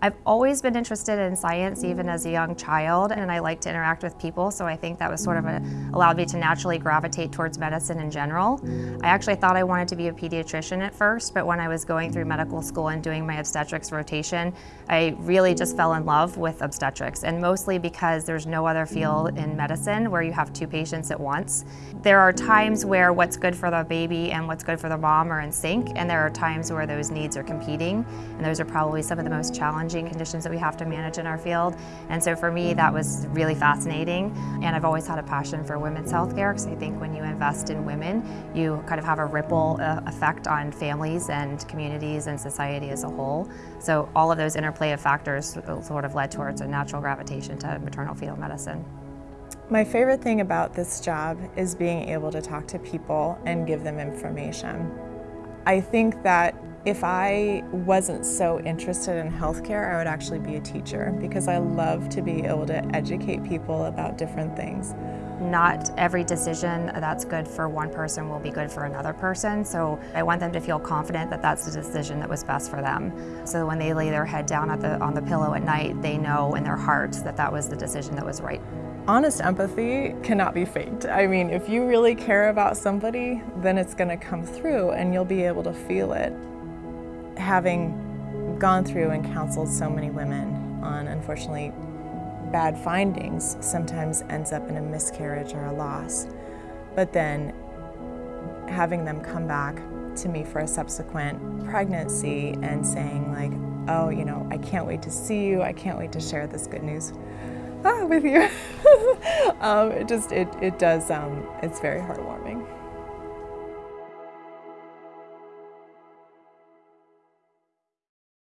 I've always been interested in science, even as a young child, and I like to interact with people, so I think that was sort of a, allowed me to naturally gravitate towards medicine in general. I actually thought I wanted to be a pediatrician at first, but when I was going through medical school and doing my obstetrics rotation, I really just fell in love with obstetrics, and mostly because there's no other field in medicine where you have two patients at once. There are times where what's good for the baby and what's good for the mom are in sync, and there are times where those needs are competing, and those are probably some of the most challenging challenging conditions that we have to manage in our field. And so for me, that was really fascinating. And I've always had a passion for women's healthcare because I think when you invest in women, you kind of have a ripple uh, effect on families and communities and society as a whole. So all of those interplay of factors sort of led towards a natural gravitation to maternal fetal medicine. My favorite thing about this job is being able to talk to people and give them information. I think that if I wasn't so interested in healthcare, I would actually be a teacher because I love to be able to educate people about different things. Not every decision that's good for one person will be good for another person, so I want them to feel confident that that's the decision that was best for them. So when they lay their head down at the, on the pillow at night, they know in their heart that that was the decision that was right. Honest empathy cannot be faked. I mean, if you really care about somebody, then it's going to come through and you'll be able to feel it having gone through and counseled so many women on, unfortunately, bad findings sometimes ends up in a miscarriage or a loss. But then having them come back to me for a subsequent pregnancy and saying like, oh, you know, I can't wait to see you, I can't wait to share this good news ah, with you. um, it just, it, it does, um, it's very heartwarming.